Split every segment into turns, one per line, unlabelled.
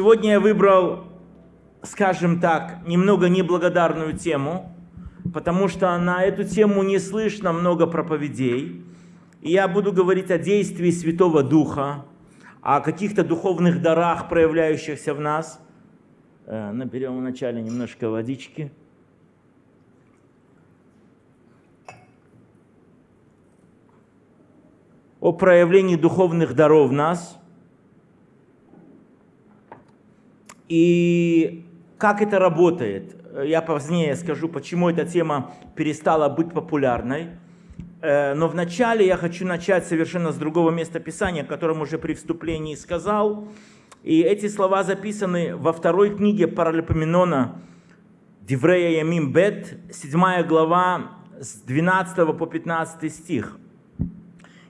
Сегодня я выбрал, скажем так, немного неблагодарную тему, потому что на эту тему не слышно много проповедей. И я буду говорить о действии Святого Духа, о каких-то духовных дарах, проявляющихся в нас. Э, наберем вначале немножко водички. О проявлении духовных даров в нас – И как это работает? Я позднее скажу, почему эта тема перестала быть популярной. Э, но вначале я хочу начать совершенно с другого места Писания, о котором уже при вступлении сказал. И эти слова записаны во второй книге Паралипоменона Диврея Ямим Бет, 7 глава, с 12 по 15 стих.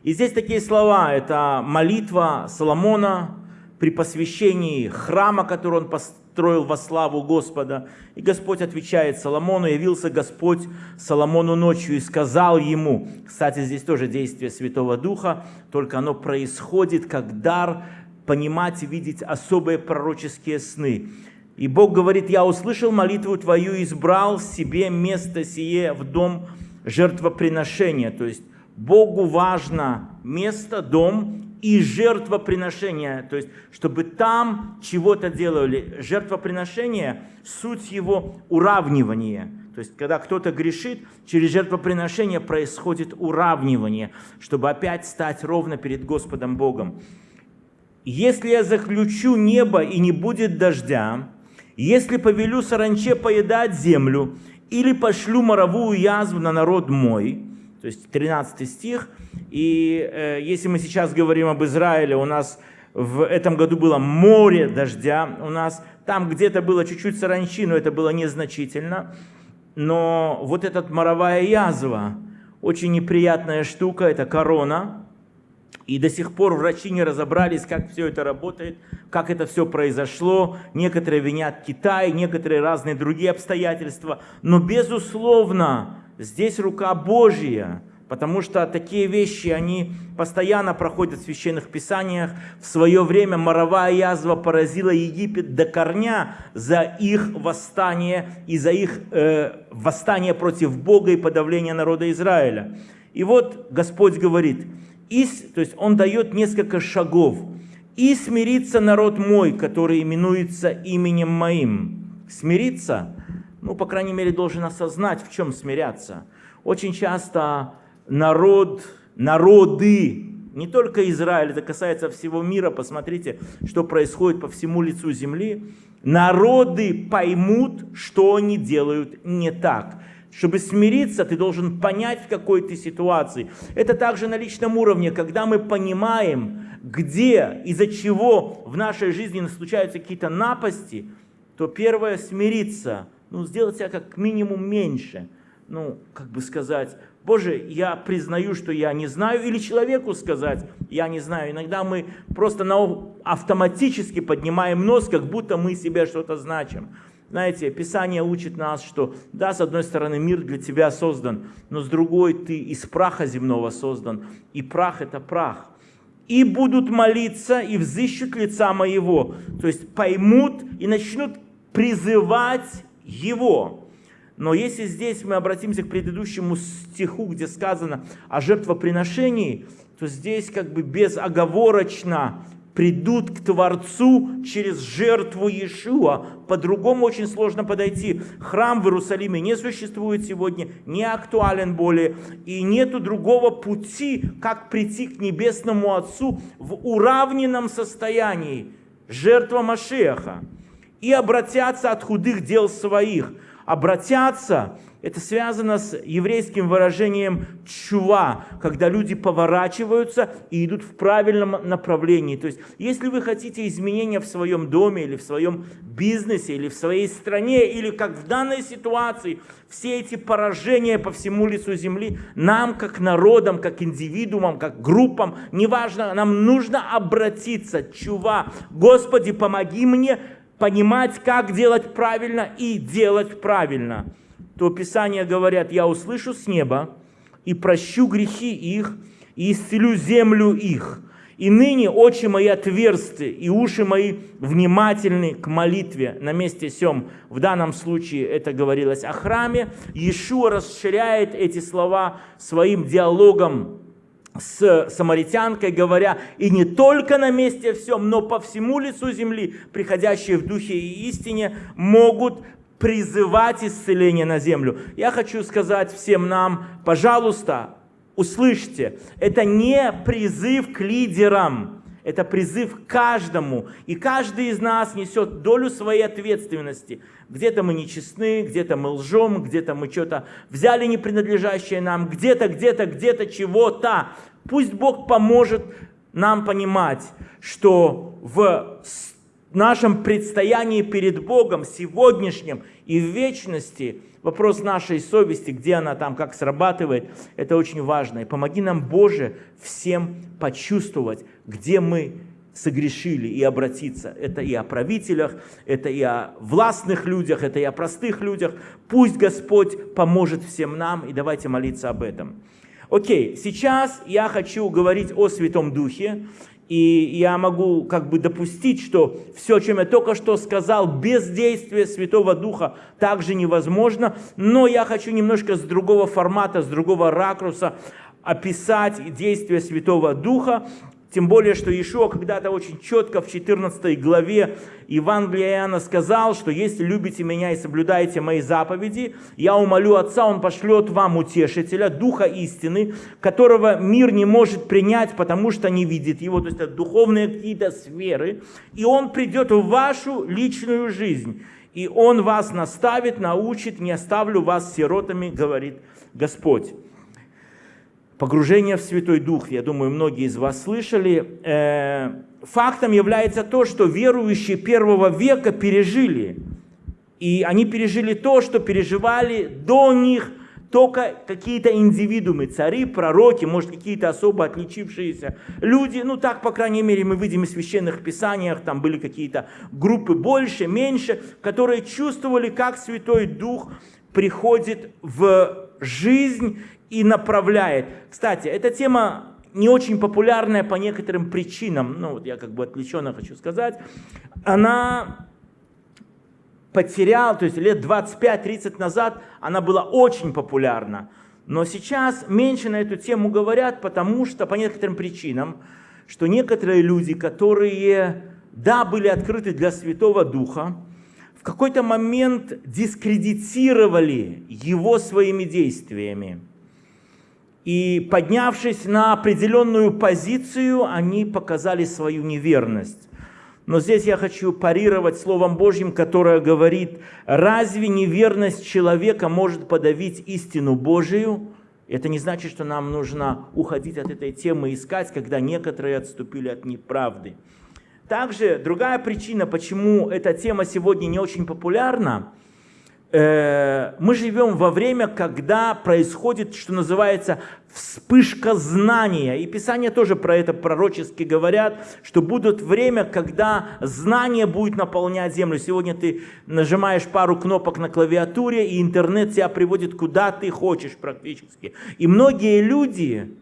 И здесь такие слова, это молитва Соломона, при посвящении храма, который он построил во славу Господа. И Господь отвечает Соломону, явился Господь Соломону ночью и сказал ему, кстати, здесь тоже действие Святого Духа, только оно происходит как дар понимать и видеть особые пророческие сны. И Бог говорит, я услышал молитву твою, избрал себе место сие в дом жертвоприношения. То есть Богу важно место, дом, и жертвоприношение, то есть чтобы там чего-то делали. Жертвоприношение, суть его уравнивание. То есть когда кто-то грешит, через жертвоприношение происходит уравнивание, чтобы опять стать ровно перед Господом Богом. Если я заключу небо и не будет дождя, если повелю саранче поедать землю, или пошлю моровую язву на народ мой, то есть 13 стих. И э, если мы сейчас говорим об Израиле, у нас в этом году было море дождя, у нас там где-то было чуть-чуть саранчи, но это было незначительно. Но вот эта моровая язва, очень неприятная штука, это корона. И до сих пор врачи не разобрались, как все это работает, как это все произошло. Некоторые винят Китай, некоторые разные другие обстоятельства. Но безусловно, Здесь рука Божья, потому что такие вещи, они постоянно проходят в священных писаниях. В свое время моровая язва поразила Египет до корня за их восстание и за их э, восстание против Бога и подавление народа Израиля. И вот Господь говорит, и, то есть Он дает несколько шагов. «И смирится народ мой, который именуется именем моим». Смириться ну, по крайней мере, должен осознать, в чем смиряться. Очень часто народ, народы, не только Израиль, это касается всего мира, посмотрите, что происходит по всему лицу земли, народы поймут, что они делают не так. Чтобы смириться, ты должен понять, в какой ты ситуации. Это также на личном уровне, когда мы понимаем, где, из-за чего в нашей жизни случаются какие-то напасти, то первое – смириться – ну, сделать себя как минимум меньше. Ну, как бы сказать, Боже, я признаю, что я не знаю, или человеку сказать, я не знаю. Иногда мы просто автоматически поднимаем нос, как будто мы себе что-то значим. Знаете, Писание учит нас, что да, с одной стороны мир для тебя создан, но с другой ты из праха земного создан, и прах это прах. И будут молиться, и взыщут лица моего, то есть поймут и начнут призывать его. Но если здесь мы обратимся к предыдущему стиху, где сказано о жертвоприношении, то здесь как бы безоговорочно придут к Творцу через жертву Иешуа. По-другому очень сложно подойти. Храм в Иерусалиме не существует сегодня, не актуален более. И нету другого пути, как прийти к Небесному Отцу в уравненном состоянии. Жертва Машеха и обратятся от худых дел своих. Обратятся, это связано с еврейским выражением чува, когда люди поворачиваются и идут в правильном направлении. То есть, если вы хотите изменения в своем доме, или в своем бизнесе, или в своей стране, или как в данной ситуации, все эти поражения по всему лицу земли, нам, как народам, как индивидуумам, как группам, неважно, нам нужно обратиться, чува, Господи, помоги мне понимать, как делать правильно и делать правильно, то Писания говорят, я услышу с неба и прощу грехи их, и исцелю землю их. И ныне очи мои отверсты, и уши мои внимательны к молитве на месте сем. В данном случае это говорилось о храме. Иешуа расширяет эти слова своим диалогом с самаритянкой, говоря, и не только на месте всем, но по всему лицу земли, приходящие в духе и истине, могут призывать исцеление на землю. Я хочу сказать всем нам, пожалуйста, услышьте, это не призыв к лидерам, это призыв каждому. И каждый из нас несет долю своей ответственности. Где-то мы нечестны, где-то мы лжем, где-то мы что-то взяли не принадлежащее нам, где-то, где-то, где-то чего-то. Пусть Бог поможет нам понимать, что в нашем предстоянии перед Богом, сегодняшнем и в вечности, вопрос нашей совести, где она там, как срабатывает, это очень важно. И помоги нам, Боже, всем почувствовать, где мы согрешили и обратиться. Это и о правителях, это и о властных людях, это и о простых людях. Пусть Господь поможет всем нам, и давайте молиться об этом. Окей, сейчас я хочу говорить о Святом Духе, и я могу как бы допустить, что все, чем я только что сказал, без действия Святого Духа также невозможно. Но я хочу немножко с другого формата, с другого ракурса описать действие Святого Духа. Тем более, что Иешуа когда-то очень четко в 14 главе Евангелия Иоанна сказал, что если любите меня и соблюдаете мои заповеди, я умолю Отца, Он пошлет вам утешителя, Духа истины, которого мир не может принять, потому что не видит его, то есть это духовные какие-то сферы, и Он придет в вашу личную жизнь, и Он вас наставит, научит, не оставлю вас сиротами, говорит Господь погружение в Святой Дух, я думаю, многие из вас слышали, э, фактом является то, что верующие первого века пережили. И они пережили то, что переживали до них только какие-то индивидуумы, цари, пророки, может, какие-то особо отличившиеся люди. Ну, так, по крайней мере, мы видим в священных писаниях, там были какие-то группы больше, меньше, которые чувствовали, как Святой Дух приходит в жизнь и направляет. Кстати, эта тема не очень популярная по некоторым причинам, ну вот я как бы отвлеченно хочу сказать, она потеряла, то есть лет 25-30 назад она была очень популярна, но сейчас меньше на эту тему говорят, потому что по некоторым причинам, что некоторые люди, которые, да, были открыты для Святого Духа, в какой-то момент дискредитировали его своими действиями. И поднявшись на определенную позицию, они показали свою неверность. Но здесь я хочу парировать Словом Божьим, которое говорит, разве неверность человека может подавить истину Божию? Это не значит, что нам нужно уходить от этой темы искать, когда некоторые отступили от неправды. Также другая причина, почему эта тема сегодня не очень популярна, Э, мы живем во время, когда происходит, что называется, вспышка знания. И Писание тоже про это пророчески говорят, что будут время, когда знание будет наполнять землю. Сегодня ты нажимаешь пару кнопок на клавиатуре, и интернет тебя приводит куда ты хочешь практически. И многие люди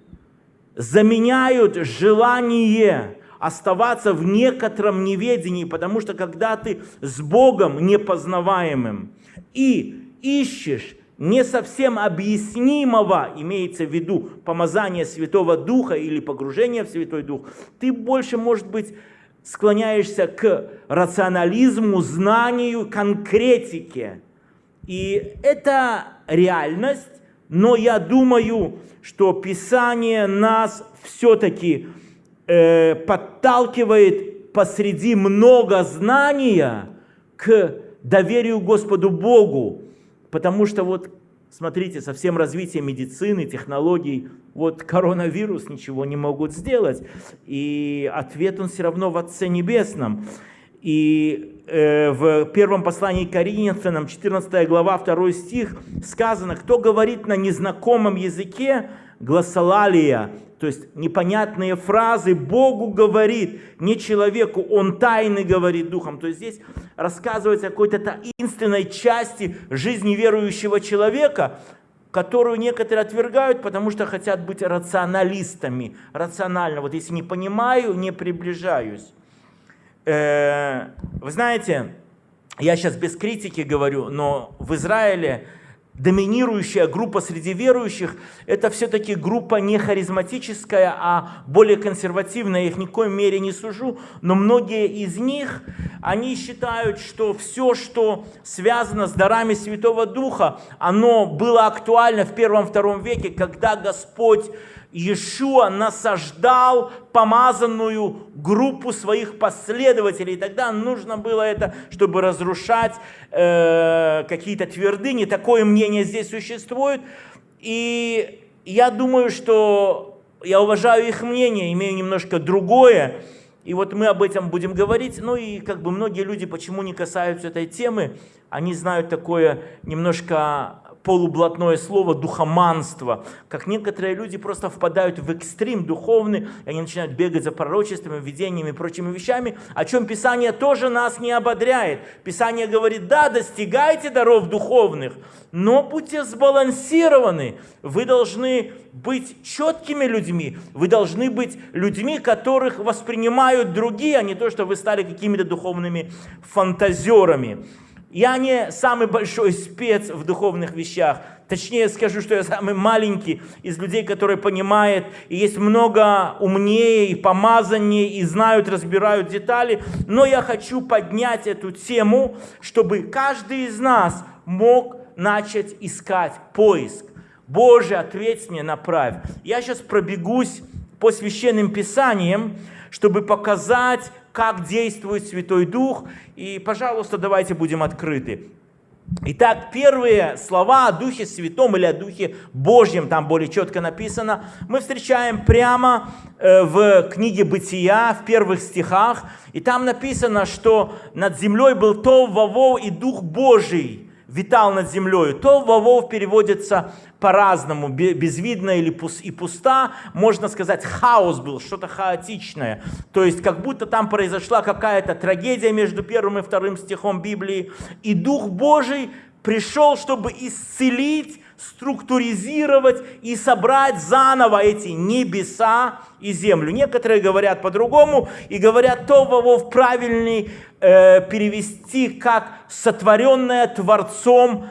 заменяют желание оставаться в некотором неведении, потому что когда ты с Богом непознаваемым, и ищешь не совсем объяснимого, имеется в виду помазание Святого Духа или погружение в Святой Дух, ты больше, может быть, склоняешься к рационализму, знанию, конкретике. И это реальность, но я думаю, что Писание нас все-таки э, подталкивает посреди много знания к доверию Господу Богу, потому что вот, смотрите, со всем развитием медицины, технологий, вот коронавирус ничего не могут сделать, и ответ он все равно в Отце Небесном. И э, в первом послании Коринфянам, 14 глава, 2 стих, сказано, кто говорит на незнакомом языке, гласолалия, то есть непонятные фразы, Богу говорит, не человеку, Он тайны говорит Духом. То есть здесь рассказывается о какой-то таинственной части жизни верующего человека, которую некоторые отвергают, потому что хотят быть рационалистами. Рационально. Вот если не понимаю, не приближаюсь. Э, вы знаете, я сейчас без критики говорю, но в Израиле доминирующая группа среди верующих, это все-таки группа не харизматическая, а более консервативная. Я их ни в мере не сужу, но многие из них, они считают, что все, что связано с дарами Святого Духа, оно было актуально в первом-втором веке, когда Господь Иешуа насаждал помазанную группу своих последователей. Тогда нужно было это, чтобы разрушать э, какие-то твердыни. Такое мнение здесь существует. И я думаю, что я уважаю их мнение, имею немножко другое. И вот мы об этом будем говорить. Ну и как бы многие люди почему не касаются этой темы, они знают такое немножко полублатное слово духоманство, как некоторые люди просто впадают в экстрим духовный, и они начинают бегать за пророчествами, видениями и прочими вещами, о чем Писание тоже нас не ободряет. Писание говорит, да, достигайте даров духовных, но будьте сбалансированы. Вы должны быть четкими людьми, вы должны быть людьми, которых воспринимают другие, а не то, что вы стали какими-то духовными фантазерами. Я не самый большой спец в духовных вещах. Точнее скажу, что я самый маленький из людей, которые понимают, и есть много умнее, и помазаннее, и знают, разбирают детали. Но я хочу поднять эту тему, чтобы каждый из нас мог начать искать поиск. Боже, ответь мне, направь. Я сейчас пробегусь по священным писаниям, чтобы показать, как действует Святой Дух. И, пожалуйста, давайте будем открыты. Итак, первые слова о Духе Святом или о Духе Божьем, там более четко написано, мы встречаем прямо э, в книге Бытия, в первых стихах. И там написано, что над землей был Тов, Вавов и Дух Божий витал над землей. То Вавов переводится по-разному, безвидно или и пуста. Можно сказать, хаос был, что-то хаотичное. То есть, как будто там произошла какая-то трагедия между первым и вторым стихом Библии. И Дух Божий пришел, чтобы исцелить структуризировать и собрать заново эти небеса и землю. Некоторые говорят по-другому и говорят то в правильный э, перевести как сотворенное Творцом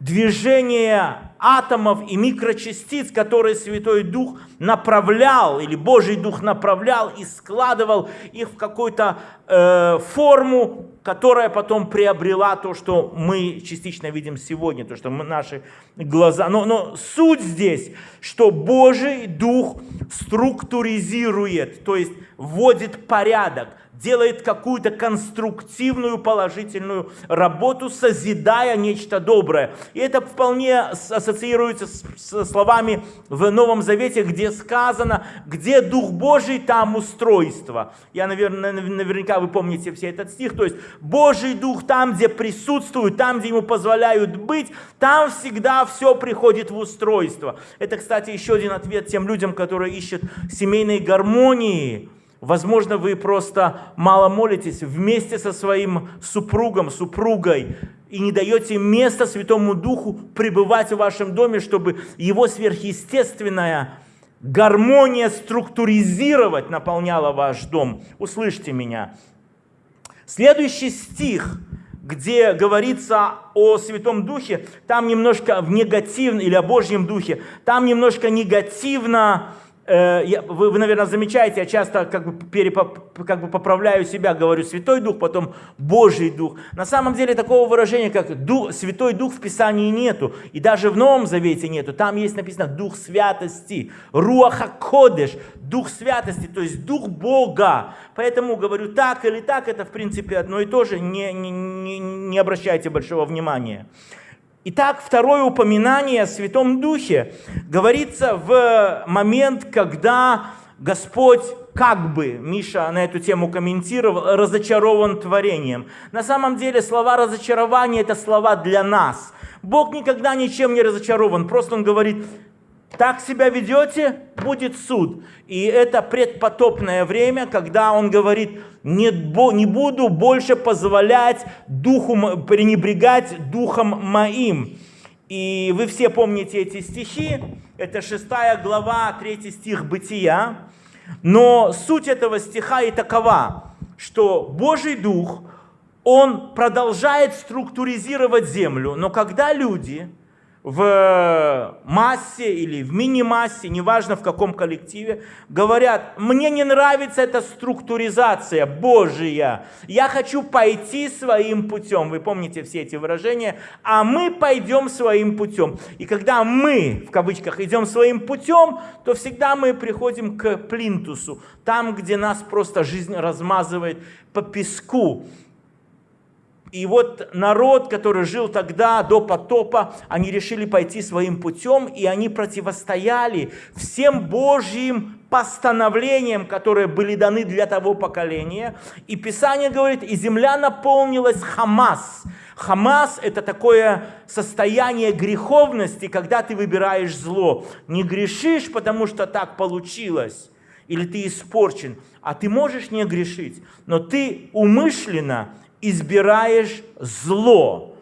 движение атомов и микрочастиц, которые Святой Дух направлял, или Божий Дух направлял и складывал их в какую-то э, форму, которая потом приобрела то, что мы частично видим сегодня, то, что мы, наши глаза. Но, но суть здесь, что Божий Дух структуризирует, то есть вводит порядок, делает какую-то конструктивную, положительную работу, созидая нечто доброе. И это вполне ассоциируется с, с словами в Новом Завете, где сказано, где Дух Божий, там устройство. Я, наверное, наверняка вы помните все этот стих. То есть Божий Дух там, где присутствует, там, где ему позволяют быть, там всегда все приходит в устройство. Это, кстати, еще один ответ тем людям, которые ищут семейной гармонии Возможно, вы просто мало молитесь вместе со своим супругом, супругой, и не даете места Святому Духу пребывать в вашем доме, чтобы его сверхъестественная гармония структуризировать наполняла ваш дом. Услышьте меня. Следующий стих, где говорится о Святом Духе, там немножко в негативном, или о Божьем Духе, там немножко негативно вы, вы, наверное, замечаете, я часто как бы, перепоп, как бы поправляю себя, говорю Святой Дух, потом Божий Дух. На самом деле такого выражения, как Дух, Святой Дух в Писании нету. И даже в Новом Завете нету. Там есть написано Дух Святости, Руаха Кодеш, Дух Святости, то есть Дух Бога. Поэтому говорю так или так, это в принципе одно и то же, не, не, не, не обращайте большого внимания. Итак, второе упоминание о Святом Духе говорится в момент, когда Господь как бы, Миша на эту тему комментировал, разочарован творением. На самом деле слова разочарования – это слова для нас. Бог никогда ничем не разочарован, просто Он говорит, так себя ведете, будет суд. И это предпотопное время, когда он говорит, не, не буду больше позволять духу, пренебрегать духом моим. И вы все помните эти стихи. Это 6 глава, 3 стих Бытия. Но суть этого стиха и такова, что Божий Дух, Он продолжает структуризировать землю, но когда люди в массе или в мини-массе, неважно в каком коллективе, говорят, мне не нравится эта структуризация Божия, я хочу пойти своим путем. Вы помните все эти выражения? А мы пойдем своим путем. И когда мы, в кавычках, идем своим путем, то всегда мы приходим к плинтусу, там, где нас просто жизнь размазывает по песку. И вот народ, который жил тогда, до потопа, они решили пойти своим путем, и они противостояли всем Божьим постановлениям, которые были даны для того поколения. И Писание говорит, и земля наполнилась Хамас. Хамас – это такое состояние греховности, когда ты выбираешь зло. Не грешишь, потому что так получилось, или ты испорчен, а ты можешь не грешить, но ты умышленно избираешь зло.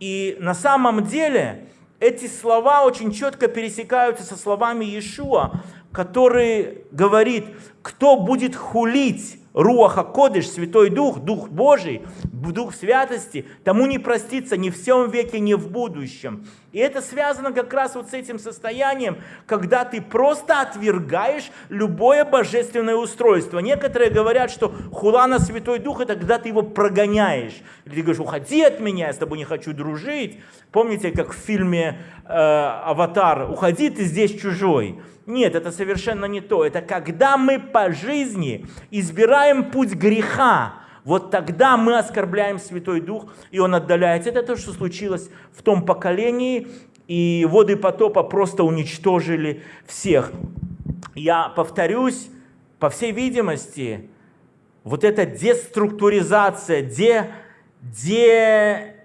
И на самом деле эти слова очень четко пересекаются со словами Иешуа, который говорит, кто будет хулить Руаха Кодыш, Святой Дух, Дух Божий, Дух Святости, тому не простится ни в всем веке, ни в будущем. И это связано как раз вот с этим состоянием, когда ты просто отвергаешь любое божественное устройство. Некоторые говорят, что хула на Святой Дух, это когда ты его прогоняешь. Или ты говоришь, уходи от меня, я с тобой не хочу дружить. Помните, как в фильме э, «Аватар», уходи, ты здесь чужой. Нет, это совершенно не то. Это когда мы по жизни избираем путь греха, вот тогда мы оскорбляем Святой Дух, и Он отдаляется. Это то, что случилось в том поколении, и воды потопа просто уничтожили всех. Я повторюсь, по всей видимости, вот эта деструктуризация, де, де,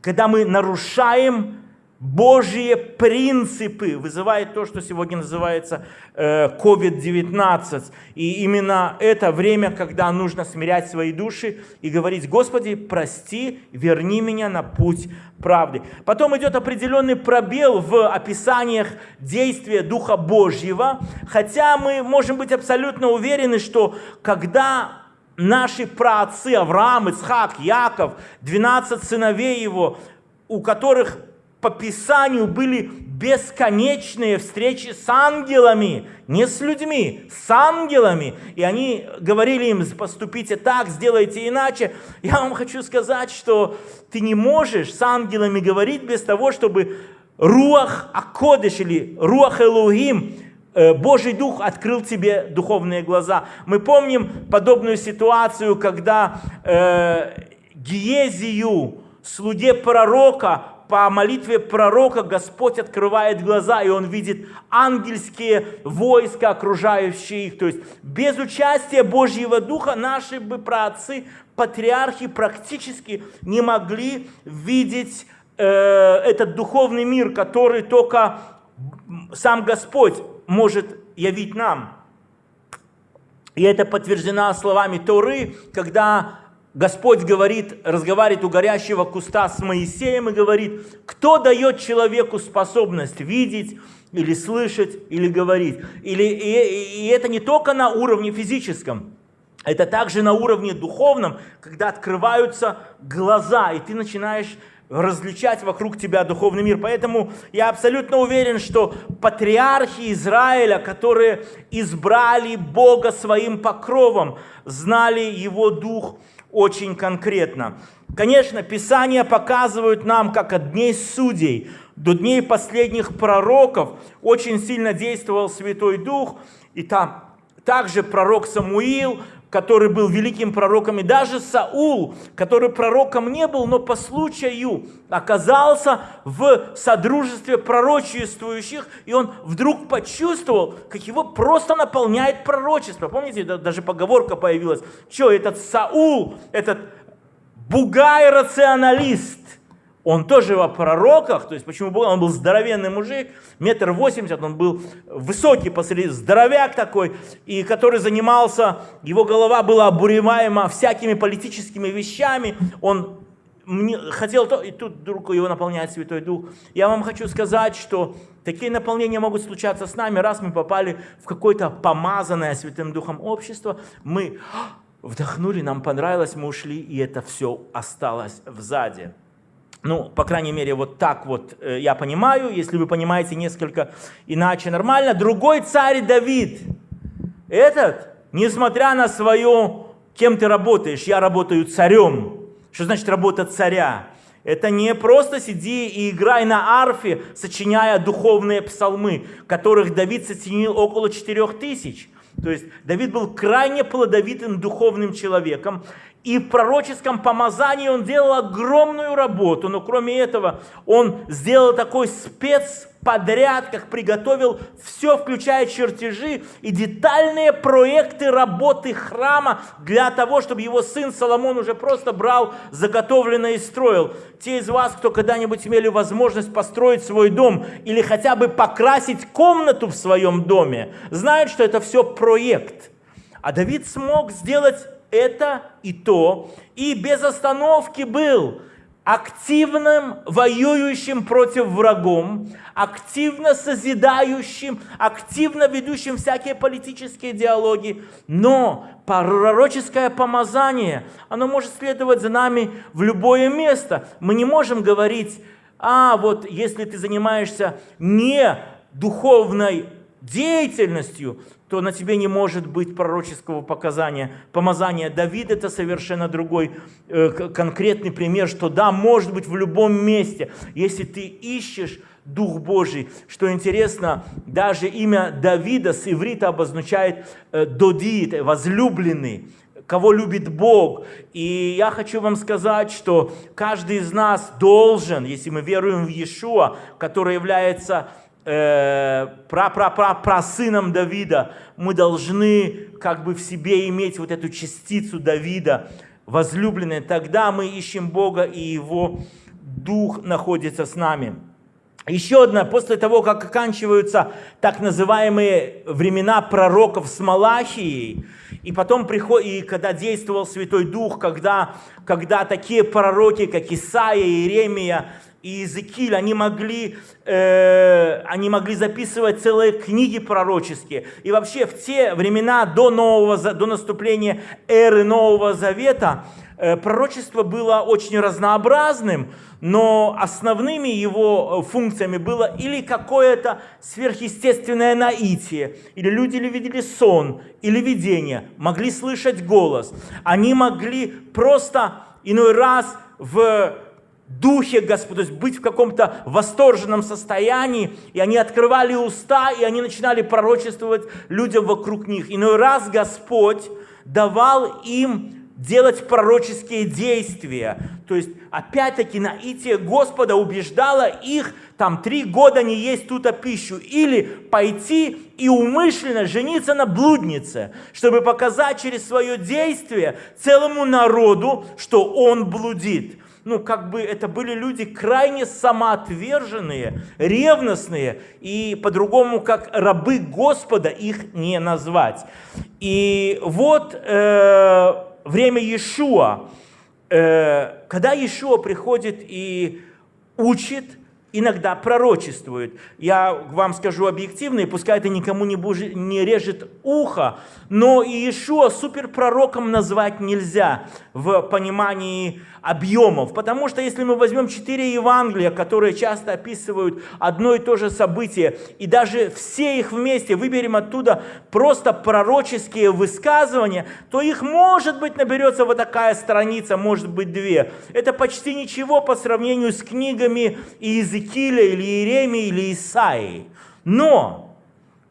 когда мы нарушаем Божьи принципы вызывает то, что сегодня называется COVID-19. Э, и именно это время, когда нужно смирять свои души и говорить, Господи, прости, верни меня на путь правды. Потом идет определенный пробел в описаниях действия Духа Божьего, хотя мы можем быть абсолютно уверены, что когда наши праотцы Авраам, Ицхак, Яков, 12 сыновей его, у которых по Писанию были бесконечные встречи с ангелами, не с людьми, с ангелами. И они говорили им, поступите так, сделайте иначе. Я вам хочу сказать, что ты не можешь с ангелами говорить без того, чтобы Руах Акодыш или Руах Элугим, э, Божий Дух открыл тебе духовные глаза. Мы помним подобную ситуацию, когда э, Гиезию, слуге пророка, по молитве пророка Господь открывает глаза, и он видит ангельские войска, окружающие их. То есть без участия Божьего Духа наши бы праотцы, патриархи практически не могли видеть э, этот духовный мир, который только сам Господь может явить нам. И это подтверждено словами Торы, когда Господь говорит, разговаривает у горящего куста с Моисеем и говорит, кто дает человеку способность видеть или слышать, или говорить. Или, и, и это не только на уровне физическом, это также на уровне духовном, когда открываются глаза, и ты начинаешь различать вокруг тебя духовный мир. Поэтому я абсолютно уверен, что патриархи Израиля, которые избрали Бога своим покровом, знали Его Дух, очень конкретно. Конечно, Писания показывают нам, как от дней судей до дней последних пророков очень сильно действовал Святой Дух, и там также пророк Самуил, который был великим пророком, и даже Саул, который пророком не был, но по случаю оказался в содружестве пророчествующих, и он вдруг почувствовал, как его просто наполняет пророчество. Помните, даже поговорка появилась, что этот Саул, этот бугай-рационалист, он тоже во пророках, то есть почему он был здоровенный мужик, метр восемьдесят, он был высокий посреди, здоровяк такой, и который занимался, его голова была обуреваема всякими политическими вещами, он мне, хотел то, и тут вдруг его наполняет Святой Дух. Я вам хочу сказать, что такие наполнения могут случаться с нами, раз мы попали в какое-то помазанное Святым Духом общество, мы вдохнули, нам понравилось, мы ушли, и это все осталось сзади. Ну, по крайней мере, вот так вот э, я понимаю. Если вы понимаете несколько иначе, нормально. Другой царь Давид. Этот, несмотря на свое, кем ты работаешь, я работаю царем. Что значит работа царя? Это не просто сиди и играй на арфе, сочиняя духовные псалмы, которых Давид сочинил около четырех тысяч. То есть Давид был крайне плодовитым духовным человеком, и в пророческом помазании он делал огромную работу, но кроме этого он сделал такой спецподряд, как приготовил все, включая чертежи и детальные проекты работы храма для того, чтобы его сын Соломон уже просто брал заготовленное и строил. Те из вас, кто когда-нибудь имели возможность построить свой дом или хотя бы покрасить комнату в своем доме, знают, что это все проект. А Давид смог сделать это и то, и без остановки был активным, воюющим против врагом, активно созидающим, активно ведущим всякие политические диалоги. Но пророческое помазание, оно может следовать за нами в любое место. Мы не можем говорить, а вот если ты занимаешься не духовной деятельностью, то на тебе не может быть пророческого показания. Помазание Давида – это совершенно другой э, конкретный пример, что да, может быть в любом месте, если ты ищешь Дух Божий. Что интересно, даже имя Давида с иврита обозначает э, «додит», «возлюбленный» кого любит Бог. И я хочу вам сказать, что каждый из нас должен, если мы веруем в Иешуа, который является э, про, про, про, про сыном Давида, мы должны как бы в себе иметь вот эту частицу Давида, возлюбленные. Тогда мы ищем Бога, и Его Дух находится с нами. Еще одна, после того, как оканчиваются так называемые времена пророков с Малахией, и потом приходит, и когда действовал Святой Дух, когда, когда такие пророки, как Исаия, Иеремия, и Иезекииль, они могли, э, они могли записывать целые книги пророческие. И вообще в те времена до, нового, до наступления эры Нового Завета э, пророчество было очень разнообразным, но основными его э, функциями было или какое-то сверхъестественное наитие, или люди видели сон, или видение, могли слышать голос. Они могли просто иной раз в духе, Господь, то есть быть в каком-то восторженном состоянии, и они открывали уста, и они начинали пророчествовать людям вокруг них. Иной раз Господь давал им делать пророческие действия. То есть, опять-таки, наитие Господа убеждало их там три года не есть тут пищу. Или пойти и умышленно жениться на блуднице, чтобы показать через свое действие целому народу, что он блудит ну, как бы это были люди крайне самоотверженные, ревностные, и по-другому, как рабы Господа, их не назвать. И вот э, время Иешуа, э, когда Иешуа приходит и учит, иногда пророчествует. Я вам скажу объективно, и пускай это никому не, бужи, не режет ухо, но Иешуа суперпророком назвать нельзя в понимании объемов. Потому что если мы возьмем четыре Евангелия, которые часто описывают одно и то же событие, и даже все их вместе выберем оттуда просто пророческие высказывания, то их, может быть, наберется вот такая страница, может быть, две. Это почти ничего по сравнению с книгами Иезекииля или Иеремии или Исаии. Но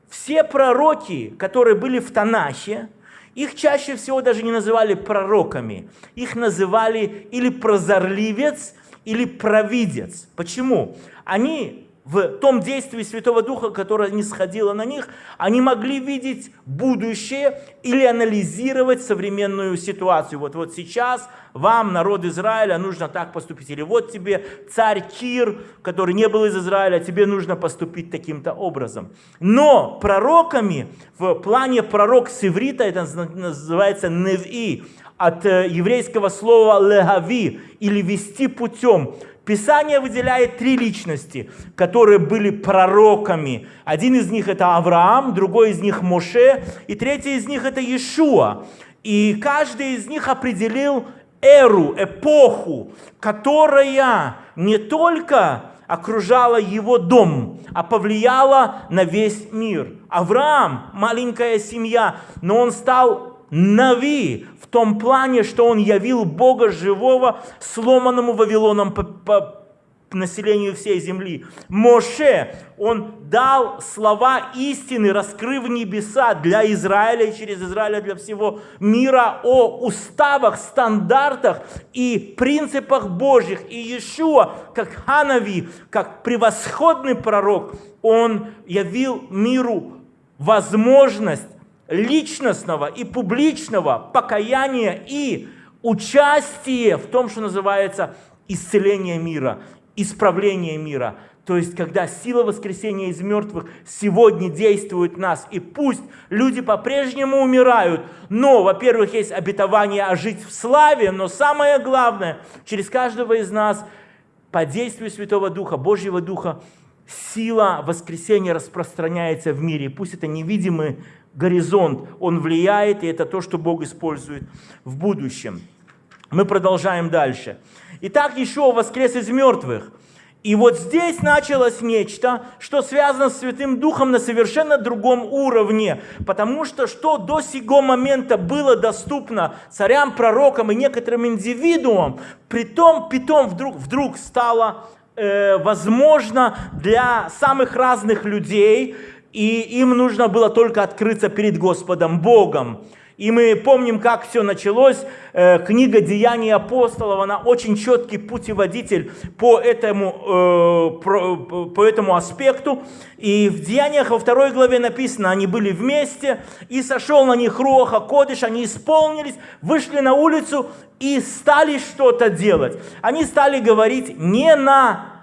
все пророки, которые были в Танахе, их чаще всего даже не называли пророками. Их называли или прозорливец, или провидец. Почему? Они в том действии Святого Духа, которое не сходило на них, они могли видеть будущее или анализировать современную ситуацию. Вот, вот сейчас вам, народ Израиля, нужно так поступить. Или вот тебе царь Кир, который не был из Израиля, тебе нужно поступить таким-то образом. Но пророками, в плане пророк с иврита, это называется неви, от э, еврейского слова «легави» или «вести путем». Писание выделяет три личности, которые были пророками. Один из них это Авраам, другой из них Моше, и третий из них это Иешуа. И каждый из них определил эру, эпоху, которая не только окружала его дом, а повлияла на весь мир. Авраам, маленькая семья, но он стал Нави в том плане, что он явил Бога живого сломанному Вавилоном по, по населению всей земли. Моше, он дал слова истины, раскрыв небеса для Израиля и через Израиля для всего мира о уставах, стандартах и принципах Божьих. И Иешуа, как Ханави, как превосходный пророк, он явил миру возможность личностного и публичного покаяния и участие в том, что называется исцеление мира, исправление мира. То есть, когда сила воскресения из мертвых сегодня действует в нас, и пусть люди по-прежнему умирают, но, во-первых, есть обетование ожить в славе, но самое главное, через каждого из нас по действию Святого Духа, Божьего Духа, сила воскресения распространяется в мире. Пусть это невидимый горизонт, он влияет, и это то, что Бог использует в будущем. Мы продолжаем дальше. Итак, еще воскрес из мертвых. И вот здесь началось нечто, что связано с Святым Духом на совершенно другом уровне. Потому что что до сего момента было доступно царям, пророкам и некоторым индивидуумам, притом, питом вдруг, вдруг стало э, возможно для самых разных людей, и им нужно было только открыться перед Господом Богом. И мы помним, как все началось. Э, книга «Деяний апостолов», она очень четкий путеводитель по этому, э, по этому аспекту. И в Деяниях во второй главе написано, они были вместе, и сошел на них Руаха Кодыш, они исполнились, вышли на улицу и стали что-то делать. Они стали говорить не на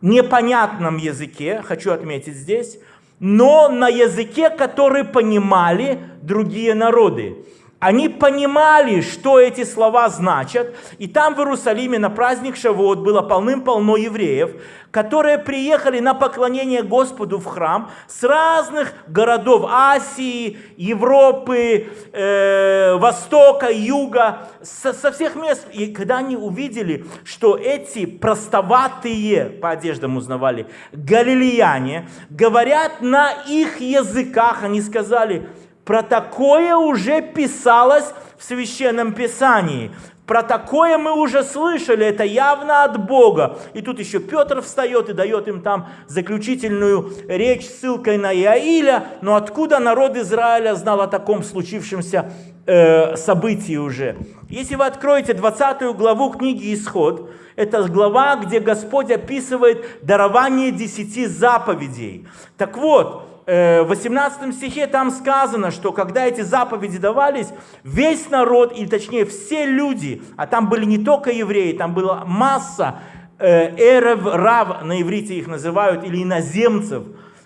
непонятном языке, хочу отметить здесь, но на языке, который понимали другие народы. Они понимали, что эти слова значат. И там в Иерусалиме на праздник Шавуот было полным-полно евреев, которые приехали на поклонение Господу в храм с разных городов Асии, Европы, э, Востока, Юга, со, со всех мест. И когда они увидели, что эти простоватые, по одеждам узнавали, галилеяне, говорят на их языках, они сказали, про такое уже писалось в Священном Писании. Про такое мы уже слышали, это явно от Бога. И тут еще Петр встает и дает им там заключительную речь с ссылкой на Иаиля. Но откуда народ Израиля знал о таком случившемся э, событии уже? Если вы откроете 20 главу книги «Исход», это глава, где Господь описывает дарование десяти заповедей. Так вот, 18 стихе там сказано, что когда эти заповеди давались, весь народ, или точнее все люди, а там были не только евреи, там была масса э, эрев, рав, на иврите их называют, или иноземцев,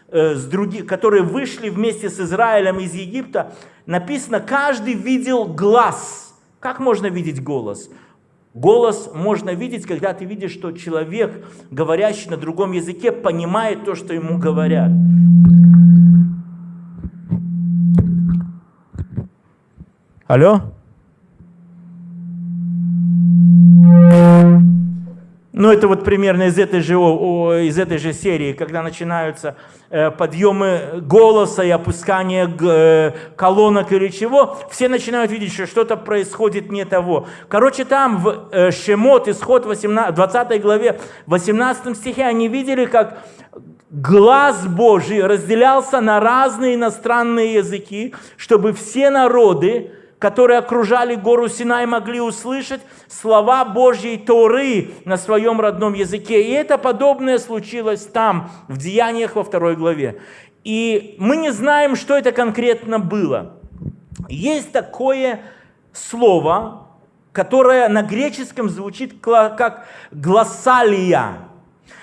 э, с других, которые вышли вместе с Израилем из Египта, написано, каждый видел глаз. Как можно видеть голос? Голос можно видеть, когда ты видишь, что человек, говорящий на другом языке, понимает то, что ему говорят. Алло? Ну, это вот примерно из этой же, из этой же серии, когда начинаются э, подъемы голоса и опускание э, колонок или чего, все начинают видеть, что что-то происходит не того. Короче, там в э, Шемот, исход 18, 20 главе, 18 стихе, они видели, как глаз Божий разделялся на разные иностранные языки, чтобы все народы, которые окружали гору Синай, могли услышать слова Божьей Торы на своем родном языке. И это подобное случилось там, в Деяниях во второй главе. И мы не знаем, что это конкретно было. Есть такое слово, которое на греческом звучит как глоссалия.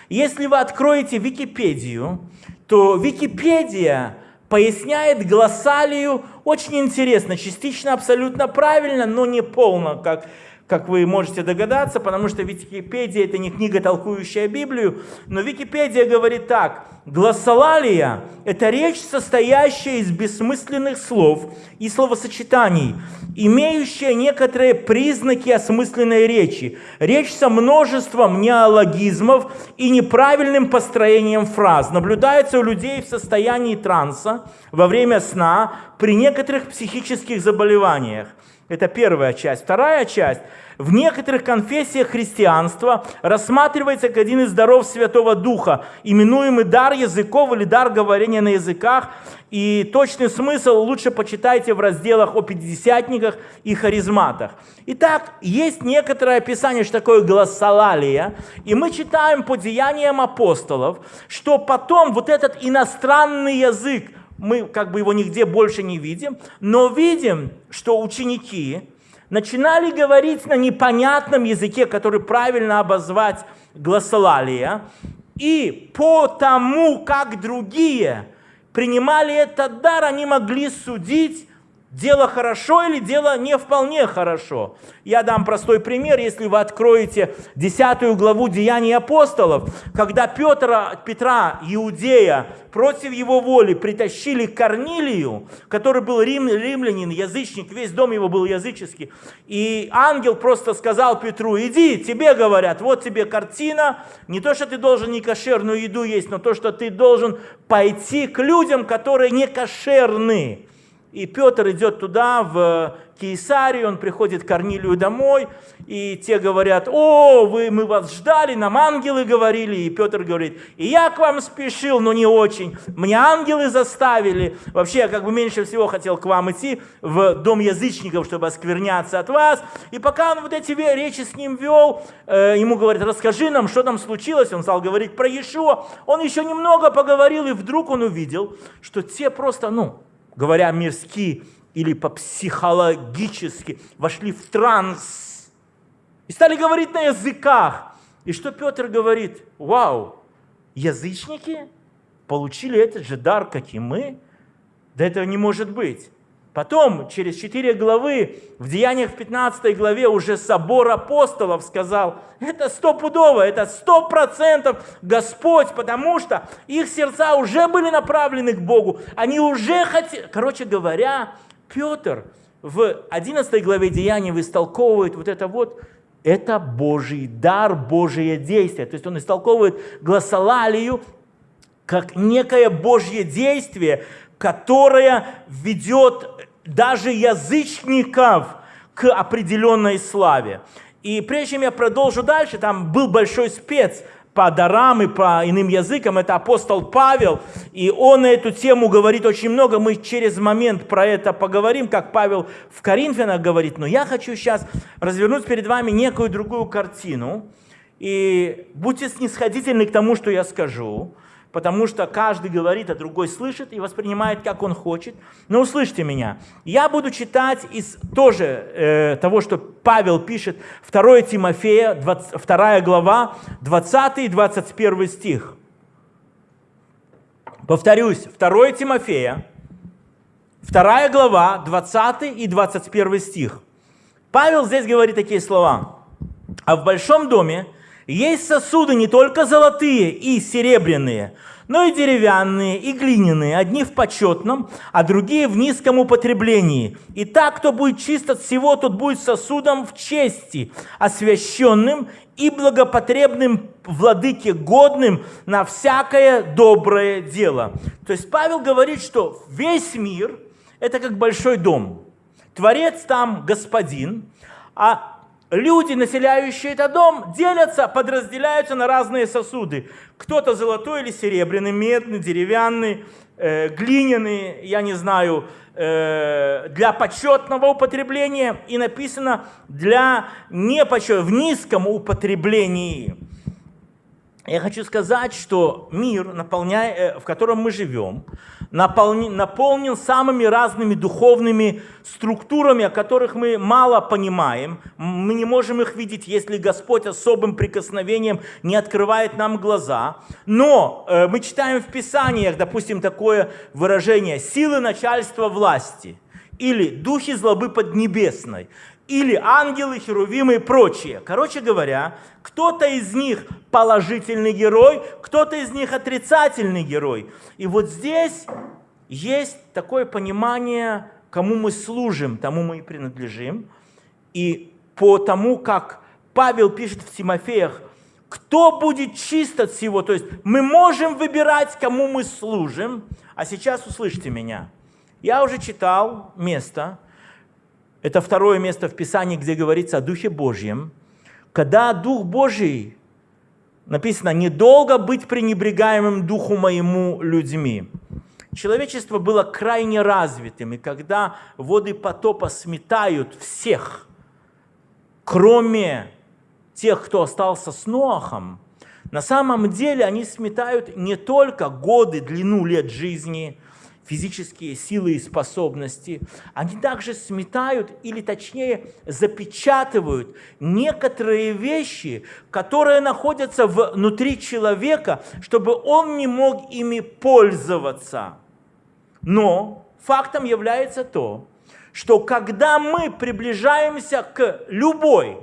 Если вы откроете Википедию, то Википедия поясняет глоссалию. Очень интересно, частично абсолютно правильно, но не полно, как как вы можете догадаться, потому что Википедия это не книга, толкующая Библию, но Википедия говорит так, глоссолалия – это речь, состоящая из бессмысленных слов и словосочетаний, имеющая некоторые признаки осмысленной речи. Речь со множеством неологизмов и неправильным построением фраз. Наблюдается у людей в состоянии транса во время сна при некоторых психических заболеваниях. Это первая часть. Вторая часть. В некоторых конфессиях христианства рассматривается как один из даров Святого Духа, именуемый дар языков или дар говорения на языках. И точный смысл лучше почитайте в разделах о пятидесятниках и харизматах. Итак, есть некоторое описание, что такое глоссолалия. И мы читаем по деяниям апостолов, что потом вот этот иностранный язык, мы как бы его нигде больше не видим, но видим, что ученики начинали говорить на непонятном языке, который правильно обозвать глоссолалия, и по тому, как другие принимали этот дар, они могли судить Дело хорошо или дело не вполне хорошо? Я дам простой пример. Если вы откроете 10 главу Деяний апостолов, когда Петра, Петра, Иудея, против его воли притащили к Корнилию, который был рим, римлянин, язычник, весь дом его был языческий, и ангел просто сказал Петру, иди, тебе говорят, вот тебе картина, не то, что ты должен не кошерную еду есть, но то, что ты должен пойти к людям, которые не кошерны. И Петр идет туда, в Кейсарию, он приходит к Корнилию домой, и те говорят, о, вы, мы вас ждали, нам ангелы говорили. И Петр говорит, и я к вам спешил, но не очень. Мне ангелы заставили. Вообще, я как бы меньше всего хотел к вам идти в дом язычников, чтобы оскверняться от вас. И пока он вот эти речи с ним вел, э, ему говорят, расскажи нам, что там случилось. Он стал говорить про Иешуа. Он еще немного поговорил, и вдруг он увидел, что те просто, ну, говоря мирски или по-психологически, вошли в транс и стали говорить на языках. И что Петр говорит? Вау, язычники получили этот же дар, как и мы? Да этого не может быть. Потом, через 4 главы, в Деяниях в 15 главе уже собор апостолов сказал, это стопудово, это сто процентов Господь, потому что их сердца уже были направлены к Богу, они уже хотели, короче говоря, Петр в 11 главе Деяний истолковывает вот это вот, это Божий дар, Божие действие. То есть он истолковывает гласолалию как некое Божье действие, которое ведет даже язычников к определенной славе. И прежде чем я продолжу дальше, там был большой спец по дарам и по иным языкам, это апостол Павел, и он на эту тему говорит очень много, мы через момент про это поговорим, как Павел в Коринфянах говорит, но я хочу сейчас развернуть перед вами некую другую картину, и будьте снисходительны к тому, что я скажу, потому что каждый говорит, а другой слышит и воспринимает, как он хочет. Но услышьте меня. Я буду читать из тоже э, того, что Павел пишет, 2 Тимофея, 20, 2 глава, 20 и 21 стих. Повторюсь, 2 Тимофея, 2 глава, 20 и 21 стих. Павел здесь говорит такие слова. «А в большом доме есть сосуды не только золотые и серебряные, но и деревянные, и глиняные, одни в почетном, а другие в низком употреблении. И так, кто будет чист от всего, тот будет сосудом в чести, освященным и благопотребным владыке, годным на всякое доброе дело. То есть Павел говорит, что весь мир – это как большой дом. Творец там господин, а люди, населяющие этот дом, делятся, подразделяются на разные сосуды. Кто-то золотой или серебряный, медный, деревянный, э, глиняный, я не знаю, э, для почетного употребления. И написано для непочетного, в низком употреблении. Я хочу сказать, что мир, э, в котором мы живем, наполнен, наполнен самыми разными духовными структурами, о которых мы мало понимаем. Мы не можем их видеть, если Господь особым прикосновением не открывает нам глаза. Но э, мы читаем в Писаниях, допустим, такое выражение «силы начальства власти» или «духи злобы поднебесной» или ангелы, херувимы и прочие. Короче говоря, кто-то из них положительный герой, кто-то из них отрицательный герой. И вот здесь есть такое понимание, кому мы служим, тому мы и принадлежим. И по тому, как Павел пишет в Тимофеях, кто будет чист от всего, то есть мы можем выбирать, кому мы служим. А сейчас услышьте меня. Я уже читал место, это второе место в Писании, где говорится о Духе Божьем. Когда Дух Божий, написано, недолго быть пренебрегаемым Духу моему людьми. Человечество было крайне развитым, и когда воды потопа сметают всех, кроме тех, кто остался с Ноахом, на самом деле они сметают не только годы, длину лет жизни – физические силы и способности, они также сметают или точнее запечатывают некоторые вещи, которые находятся внутри человека, чтобы он не мог ими пользоваться. Но фактом является то, что когда мы приближаемся к любой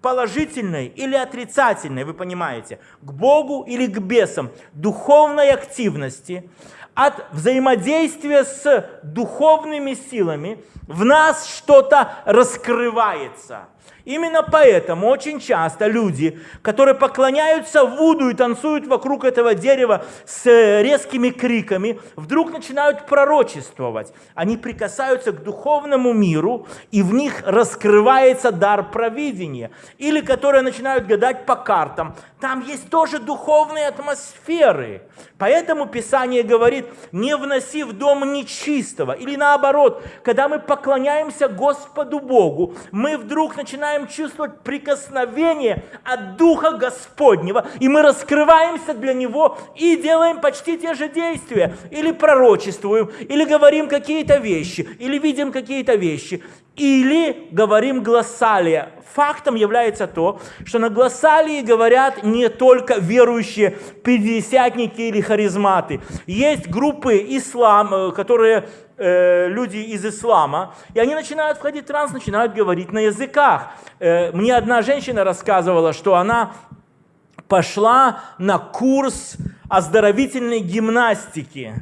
положительной или отрицательной, вы понимаете, к Богу или к бесам, духовной активности, от взаимодействия с духовными силами в нас что-то раскрывается. Именно поэтому очень часто люди, которые поклоняются Вуду и танцуют вокруг этого дерева с резкими криками, вдруг начинают пророчествовать. Они прикасаются к духовному миру, и в них раскрывается дар провидения. Или которые начинают гадать по картам. Там есть тоже духовные атмосферы. Поэтому Писание говорит, не вноси в дом нечистого. Или наоборот, когда мы поклоняемся Господу Богу, мы вдруг начинаем чувствовать прикосновение от Духа Господнего, и мы раскрываемся для Него и делаем почти те же действия. Или пророчествуем, или говорим какие-то вещи, или видим какие-то вещи. Или говорим глоссалия. Фактом является то, что на глоссалии говорят не только верующие пятидесятники или харизматы. Есть группы ислам, э, которые э, люди из ислама, и они начинают входить в транс, начинают говорить на языках. Э, мне одна женщина рассказывала, что она пошла на курс оздоровительной гимнастики.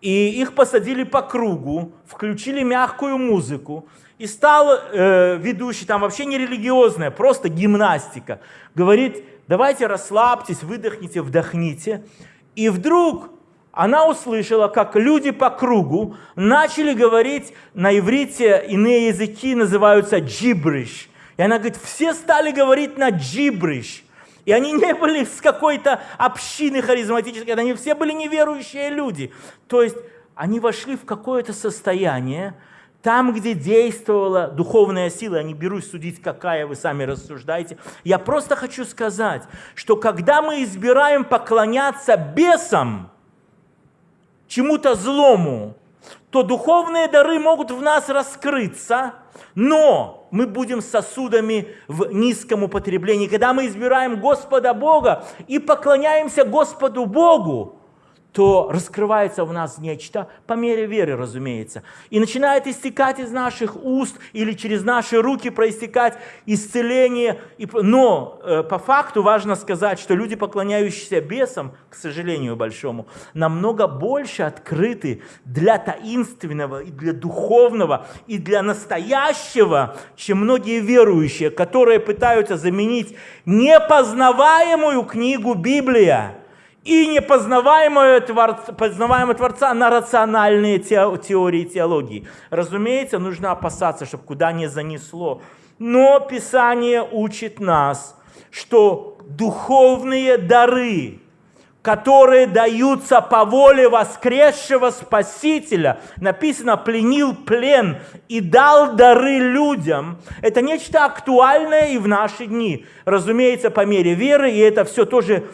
И их посадили по кругу, включили мягкую музыку, и стал э, ведущий, там вообще не религиозная, просто гимнастика. Говорит, давайте расслабьтесь, выдохните, вдохните. И вдруг она услышала, как люди по кругу начали говорить на иврите, иные языки называются джибриш. И она говорит, все стали говорить на джибриш. И они не были с какой-то общины харизматической, они все были неверующие люди. То есть они вошли в какое-то состояние, там, где действовала духовная сила, я не берусь судить, какая вы сами рассуждаете. Я просто хочу сказать, что когда мы избираем поклоняться бесам, чему-то злому, то духовные дары могут в нас раскрыться, но мы будем сосудами в низком употреблении. Когда мы избираем Господа Бога и поклоняемся Господу Богу, то раскрывается в нас нечто, по мере веры, разумеется, и начинает истекать из наших уст или через наши руки проистекать исцеление. Но э, по факту важно сказать, что люди, поклоняющиеся бесам, к сожалению большому, намного больше открыты для таинственного и для духовного и для настоящего, чем многие верующие, которые пытаются заменить непознаваемую книгу Библия и непознаваемое Творца, познаваемое Творца на рациональные теории теологии. Разумеется, нужно опасаться, чтобы куда не занесло. Но Писание учит нас, что духовные дары, которые даются по воле воскресшего Спасителя, написано, пленил плен и дал дары людям. Это нечто актуальное и в наши дни. Разумеется, по мере веры, и это все тоже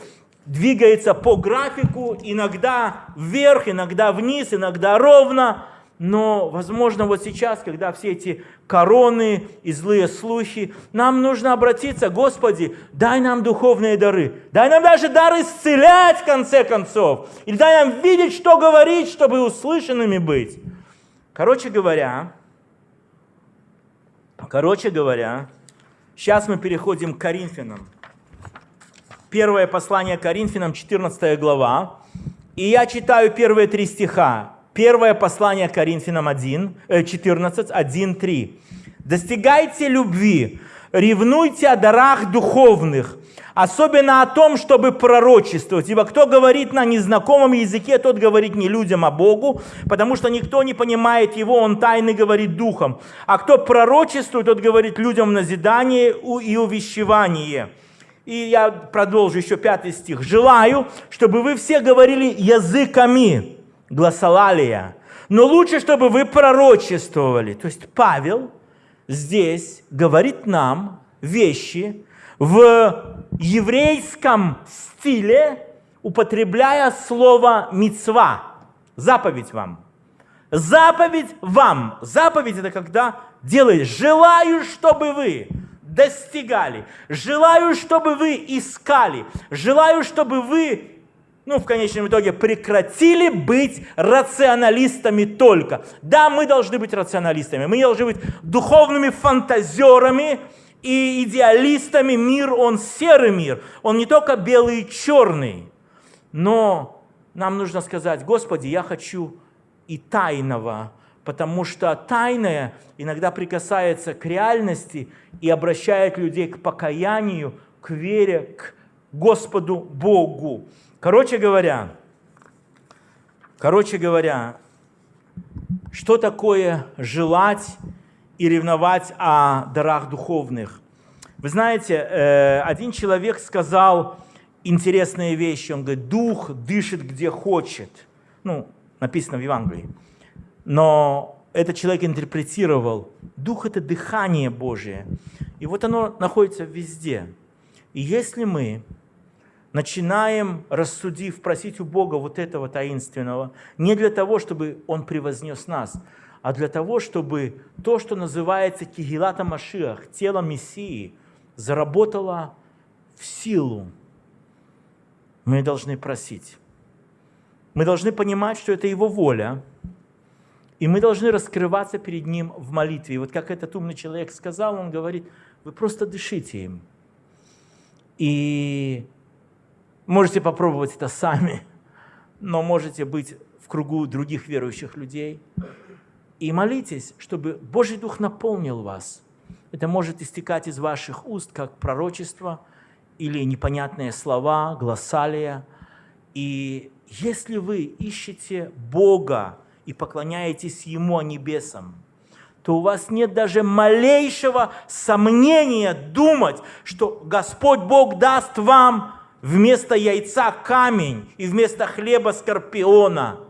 двигается по графику, иногда вверх, иногда вниз, иногда ровно. Но, возможно, вот сейчас, когда все эти короны и злые слухи, нам нужно обратиться, Господи, дай нам духовные дары. Дай нам даже дар исцелять, в конце концов. Или дай нам видеть, что говорить, чтобы услышанными быть. Короче говоря, короче говоря, сейчас мы переходим к Коринфянам. Первое послание Коринфянам, 14 глава. И я читаю первые три стиха. Первое послание Коринфянам 1, 14, 1, 3. «Достигайте любви, ревнуйте о дарах духовных, особенно о том, чтобы пророчествовать. Ибо кто говорит на незнакомом языке, тот говорит не людям, а Богу, потому что никто не понимает его, он тайны говорит духом. А кто пророчествует, тот говорит людям назидание и увещевание». И я продолжу еще пятый стих. «Желаю, чтобы вы все говорили языками, гласолалия. Но лучше, чтобы вы пророчествовали. То есть Павел здесь говорит нам вещи в еврейском стиле, употребляя слово «мицва», заповедь вам. Заповедь вам. Заповедь – это когда делаешь. Желаю, чтобы вы достигали. Желаю, чтобы вы искали. Желаю, чтобы вы ну, в конечном итоге, прекратили быть рационалистами только. Да, мы должны быть рационалистами, мы должны быть духовными фантазерами и идеалистами. Мир, он серый мир, он не только белый и черный. Но нам нужно сказать, Господи, я хочу и тайного, потому что тайное иногда прикасается к реальности и обращает людей к покаянию, к вере, к Господу Богу. Короче говоря, короче говоря, что такое желать и ревновать о дарах духовных? Вы знаете, э, один человек сказал интересные вещи. Он говорит, дух дышит где хочет. Ну, написано в Евангелии. Но этот человек интерпретировал, дух – это дыхание Божие. И вот оно находится везде. И если мы начинаем, рассудив, просить у Бога вот этого таинственного, не для того, чтобы Он превознес нас, а для того, чтобы то, что называется Кигилата Машиах, тело Мессии, заработало в силу, мы должны просить. Мы должны понимать, что это Его воля, и мы должны раскрываться перед Ним в молитве. И вот как этот умный человек сказал, он говорит, вы просто дышите им. И Можете попробовать это сами, но можете быть в кругу других верующих людей. И молитесь, чтобы Божий Дух наполнил вас. Это может истекать из ваших уст, как пророчество или непонятные слова, глоссалия. И если вы ищете Бога и поклоняетесь Ему, а небесам, то у вас нет даже малейшего сомнения думать, что Господь Бог даст вам вместо яйца камень и вместо хлеба скорпиона.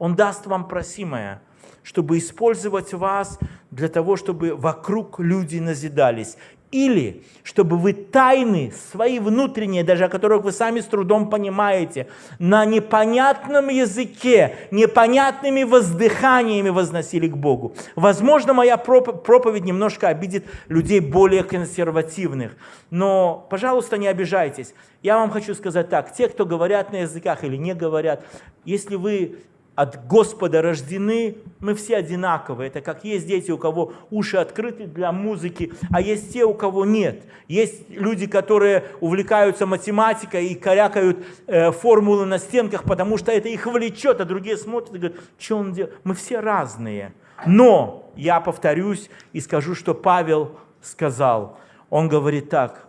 Он даст вам просимое, чтобы использовать вас для того, чтобы вокруг люди назидались. Или чтобы вы тайны свои внутренние, даже о которых вы сами с трудом понимаете, на непонятном языке, непонятными воздыханиями возносили к Богу. Возможно, моя проповедь немножко обидит людей более консервативных, но, пожалуйста, не обижайтесь. Я вам хочу сказать так, те, кто говорят на языках или не говорят, если вы от Господа рождены, мы все одинаковые. Это как есть дети, у кого уши открыты для музыки, а есть те, у кого нет. Есть люди, которые увлекаются математикой и корякают э, формулы на стенках, потому что это их влечет, а другие смотрят и говорят, что он делает. Мы все разные. Но я повторюсь и скажу, что Павел сказал. Он говорит так,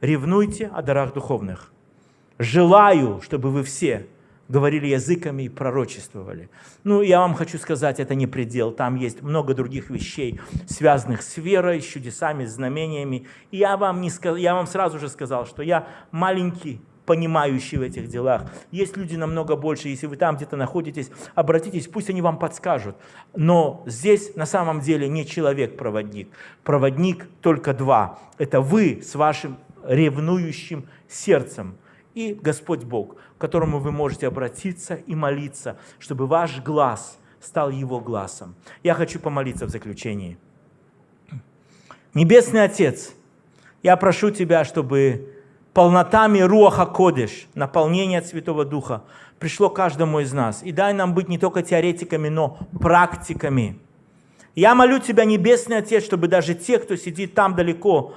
ревнуйте о дарах духовных. Желаю, чтобы вы все говорили языками и пророчествовали. Ну, я вам хочу сказать, это не предел. Там есть много других вещей, связанных с верой, с чудесами, с знамениями. И я вам, не сказ... я вам сразу же сказал, что я маленький, понимающий в этих делах. Есть люди намного больше. Если вы там где-то находитесь, обратитесь, пусть они вам подскажут. Но здесь на самом деле не человек-проводник. Проводник только два. Это вы с вашим ревнующим сердцем и Господь Бог, к которому вы можете обратиться и молиться, чтобы ваш глаз стал Его глазом. Я хочу помолиться в заключении. Небесный Отец, я прошу Тебя, чтобы полнотами Руаха Кодыш, наполнение Святого Духа, пришло каждому из нас. И дай нам быть не только теоретиками, но практиками. Я молю Тебя, Небесный Отец, чтобы даже те, кто сидит там далеко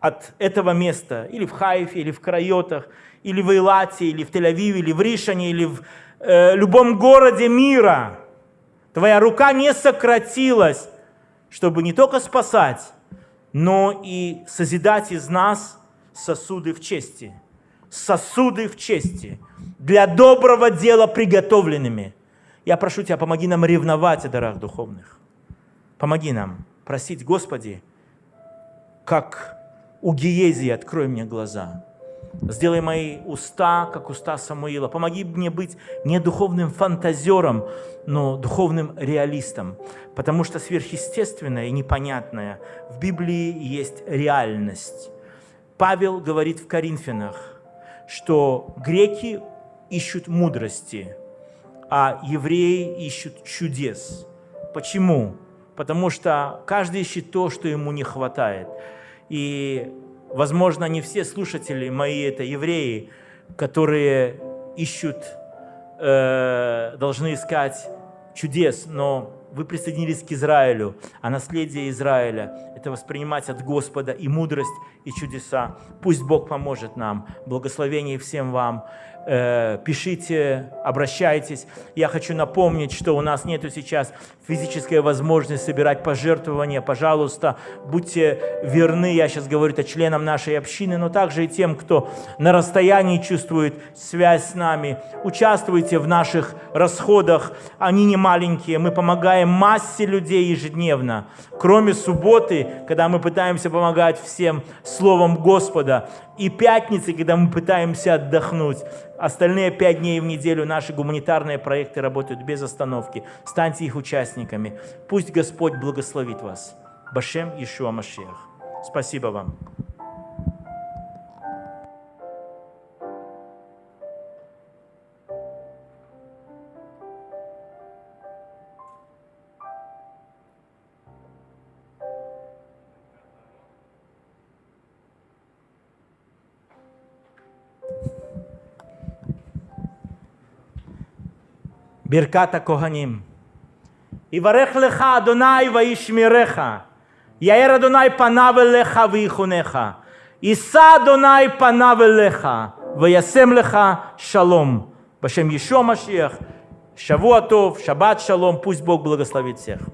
от этого места, или в Хайфе, или в Крайотах, или в Эйлате, или в Тель-Авиве, или в Ришане, или в э, любом городе мира, Твоя рука не сократилась, чтобы не только спасать, но и созидать из нас сосуды в чести. Сосуды в чести, для доброго дела приготовленными. Я прошу Тебя, помоги нам ревновать о дарах духовных. Помоги нам просить, Господи, как у Гиезии открой мне глаза. Сделай мои уста, как уста Самуила. Помоги мне быть не духовным фантазером, но духовным реалистом. Потому что сверхъестественное и непонятное в Библии есть реальность. Павел говорит в Коринфянах, что греки ищут мудрости, а евреи ищут чудес. Почему? Потому что каждый ищет то, что ему не хватает. И Возможно, не все слушатели мои это евреи, которые ищут, э, должны искать чудес, но вы присоединились к Израилю, а наследие Израиля – это воспринимать от Господа и мудрость, и чудеса. Пусть Бог поможет нам. Благословение всем вам. Э, пишите, обращайтесь. Я хочу напомнить, что у нас нет сейчас физической возможности собирать пожертвования. Пожалуйста, будьте верны, я сейчас говорю это членам нашей общины, но также и тем, кто на расстоянии чувствует связь с нами. Участвуйте в наших расходах, они не маленькие. Мы помогаем массе людей ежедневно. Кроме субботы, когда мы пытаемся помогать всем Словом Господа, и пятницы, когда мы пытаемся отдохнуть. Остальные пять дней в неделю наши гуманитарные проекты работают без остановки. Станьте их участниками. Пусть Господь благословит вас. Башем Ишуа Машех. Спасибо вам. ברכת הכהנים. יברך לך אדוני וישמרך, יאר אדוני פניו אליך ויחונך, יישא אדוני פניו אליך וישם לך שלום. בשם ישוע המשיח, שבוע טוב, שבת שלום, пусть Бог благословит всех.